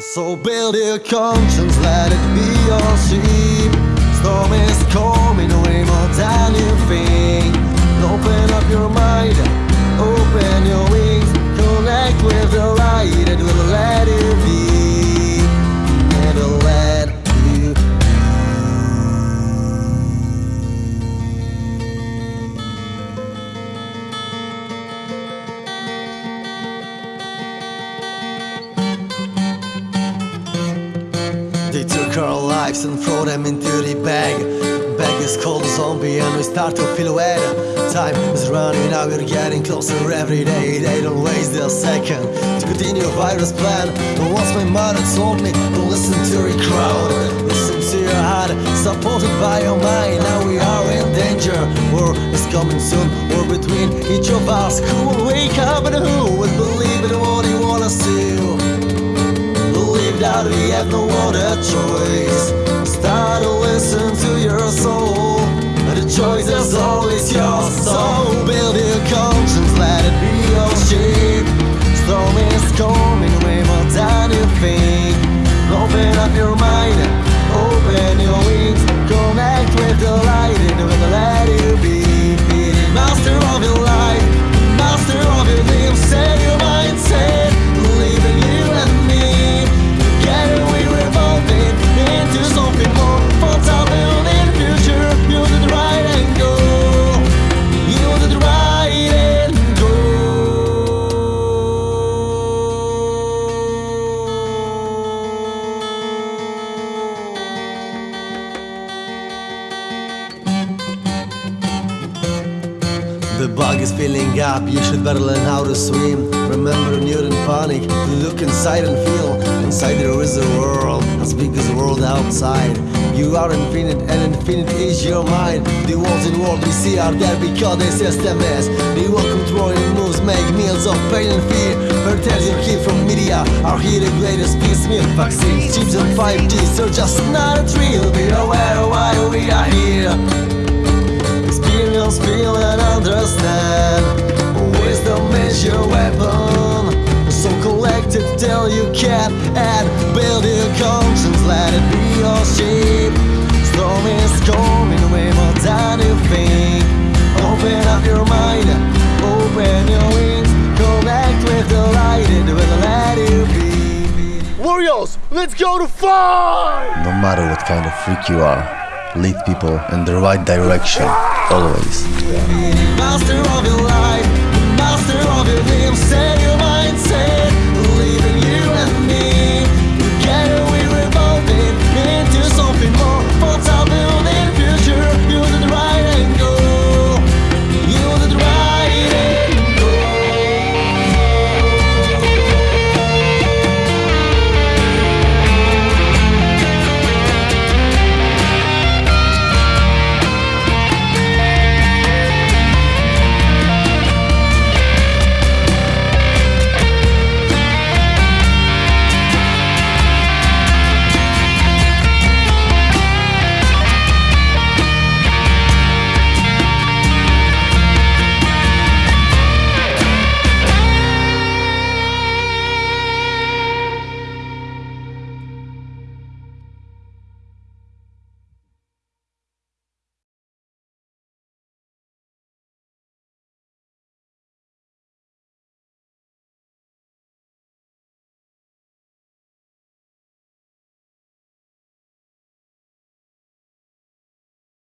So build your conscience, let it be your sheep. Storm is coming way more than you think. Open up your mind, Took our lives and throw them into the bag. Bag is called zombie and we start to feel wet. Time is running out, we're getting closer every day. They don't waste a second to continue virus plan. And once my mother told me, don't listen to the crowd, listen to your heart, supported by your mind. Now we are in danger. War is coming soon. War between each of us. Who will wake up and who will believe We have no other choice. Start to listen to your soul. The choice is always yours. So build your conscience, let it be your shape. Storm is coming way more than you think. Open up your mind, open your wings, connect with the light The bug is filling up, you should better learn how to swim. Remember, in panic, look inside and feel. Inside there is a world, as big as the world outside. You are infinite, and infinite is your mind. The walls in world we see are there because the system is. The world controlling moves make meals of pain and fear. Hotels you hear from media are here the greatest piecemeal. Vaccines, chips, and 5G, so just not a thrill. Be aware why we are here. Experience, feel and understand Wisdom is your weapon. So collect it till you can And build your conscience, let it be your shape. Storm is coming way more than you think Open up your mind, open your wings. Connect with the light, it will let you be. Warriors, let's go to fight! No matter what kind of freak you are, lead people in the right direction, always.